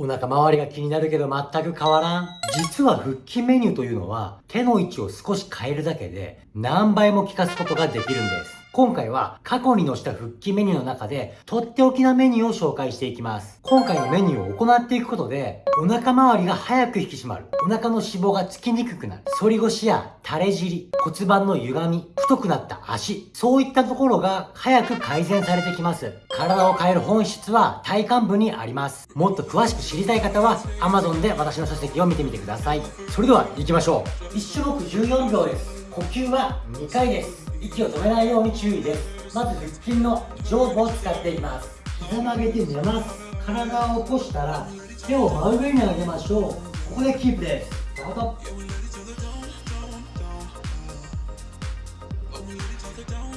お腹周りが気になるけど全く変わらん。実は腹筋メニューというのは手の位置を少し変えるだけで何倍も効かすことができるんです。今回は過去に載した腹筋メニューの中でとっておきなメニューを紹介していきます。今回のメニューを行っていくことでお腹周りが早く引き締まる。お腹の脂肪がつきにくくなる。反り腰や垂れ尻、骨盤の歪み、太くなった足、そういったところが早く改善されてきます。体を変える本質は体幹部にあります。もっと詳しく知りたい方は Amazon で私の書籍を見てみてください。それでは行きましょう。1種目14秒です。呼吸は2回です。息を止めないように注意です。まず腹筋の上部を使っていきます。膝曲げて寝ます。体を起こしたら手を真上に上げましょう。ここでキープです。スタート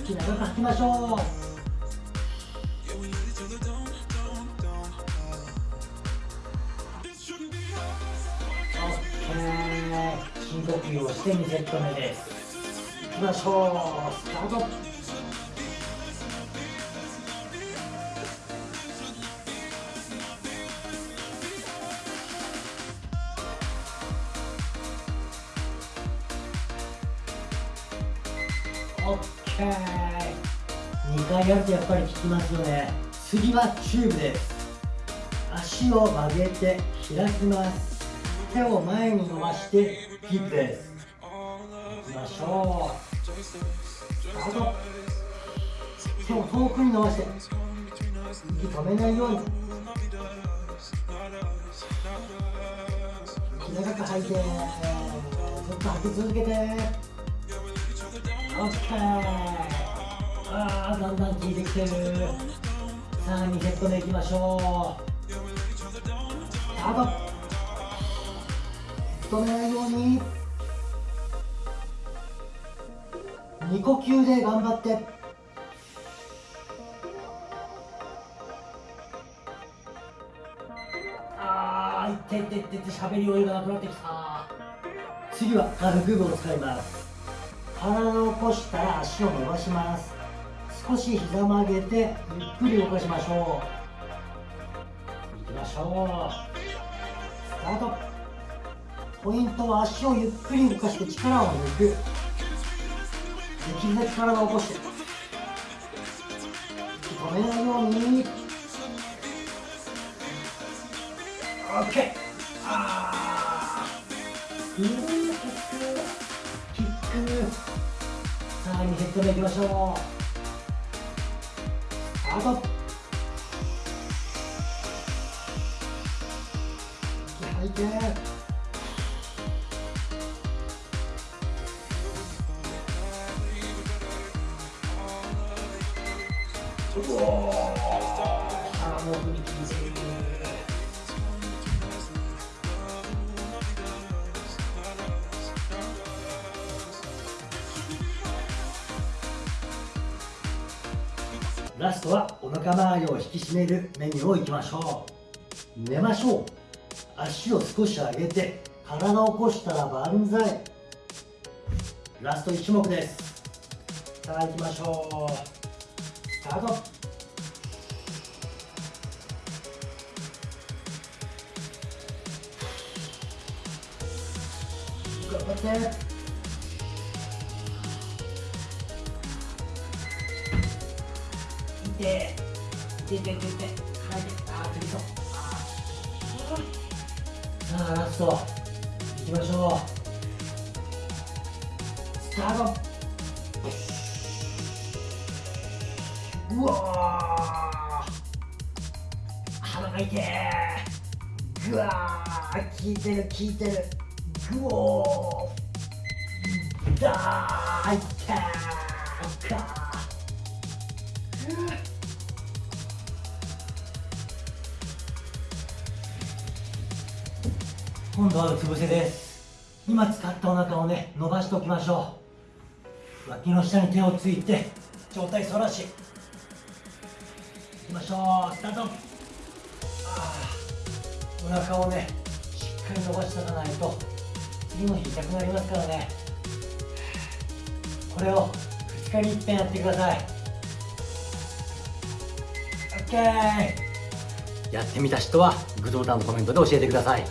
息長く吐きましょう。深呼吸をして2セット目です。きましょうスタートオッケー。2回やるとやっぱり効きますよね。次はチューブです。足を曲げて開きます。手を前に伸ばしてキープです。いきましょう。あと手を遠くに伸ばして息止めないように息長く吐いてずっと吐き続けて OK あーだんだん効いてきてる。さあ2セット目いきましょう。スタート止めないように。2呼吸で頑張って。あーいってってってってしゃべり余裕がなくなってきた。次は軽く部を使います。体を起こしたら足を伸ばします。少し膝曲げてゆっくり動かしましょう。いきましょう。スタート。ポイントは足をゆっくり動かして力を抜く。できるだけ体を起こし。て止めないように OK あー。キックキック。さあ2セット目いきましょう。スタート息吐いて。ラストはお腹周りを引き締めるメニューをいきましょう。寝ましょう。足を少し上げて体を起こしたら万歳。ラスト1種目です。さあ行きましょう。スタート。頑張って。いて。いていていて。いてはいあーそうさあラスト。いきましょう。スタート。うわ鼻が痛えぐわー効いてる効いてるぐおーだ。ーいってーか今度はうつ伏せです今使ったお腹をね伸ばしておきましょう脇の下に手をついて上体反らしきましょう。スタート。お腹をねしっかり伸ばしておかないと。次の日痛くなりますからね。これを2日に1遍やってください。OK やってみた人はグッドボタンのコメントで教えてください。